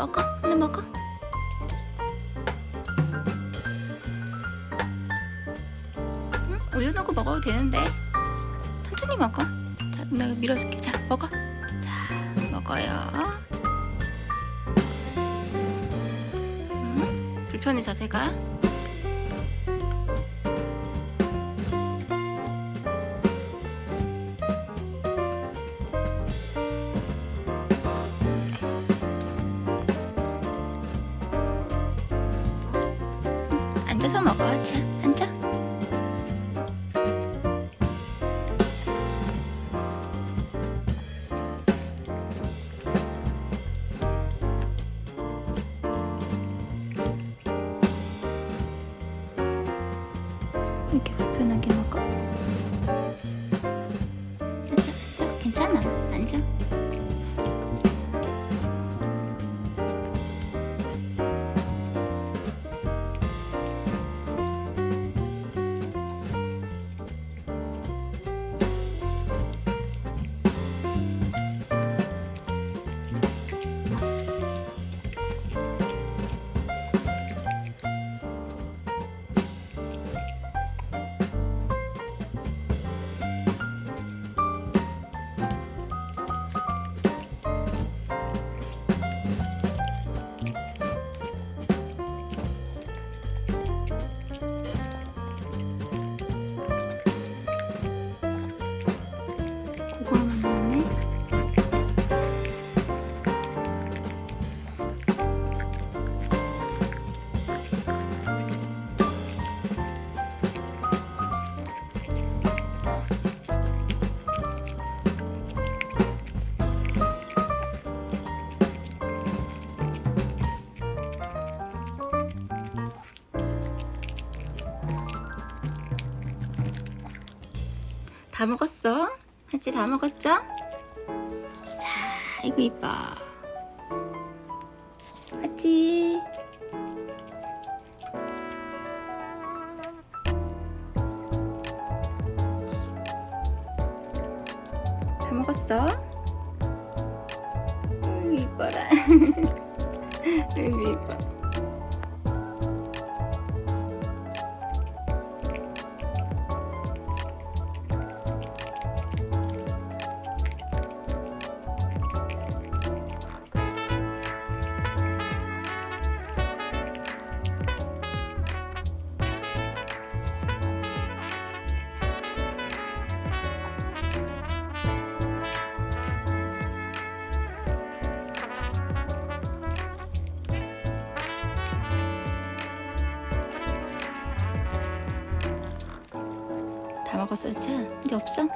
먹어? 하나 먹어? 응? 올려놓고 먹어도 되는데. 천천히 먹어. 자 누나가 밀어줄게. 자 먹어. 자 먹어요. 응? 불편해 자세가 앉아서 먹어 자 앉아 이렇게 불편하게 먹 다 먹었어? 하지 다 먹었죠? 자, 이거 이뻐. 하지. 다 먹었어? 으, 이뻐라. 으, 이뻐. 다 먹었어, 자? 이제 없어?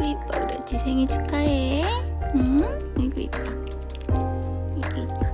아이고 이뻐. 그렇지 생일 축하해. 응? 아이고 이뻐. 아이고 이뻐.